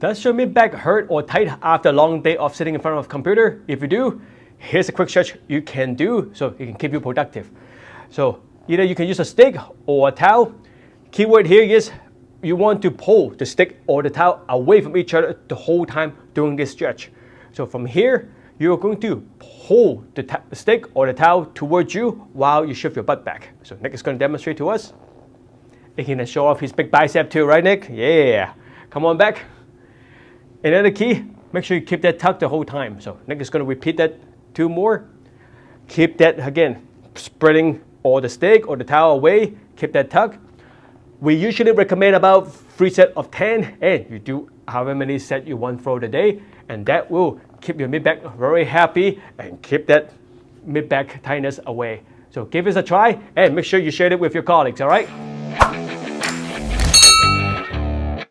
Does your mid-back hurt or tight after a long day of sitting in front of a computer? If you do, here's a quick stretch you can do so it can keep you productive. So either you can use a stick or a towel. Keyword here is you want to pull the stick or the towel away from each other the whole time during this stretch. So from here, you're going to pull the stick or the towel towards you while you shift your butt back. So Nick is going to demonstrate to us. He can show off his big bicep too, right Nick? Yeah. Come on back. Another key, make sure you keep that tucked the whole time. So Nick is going to repeat that two more. Keep that, again, spreading all the stick or the towel away. Keep that tucked. We usually recommend about three sets of 10 and you do however many sets you want for the day and that will keep your mid-back very happy and keep that mid-back tightness away. So give this a try and make sure you share it with your colleagues, all right?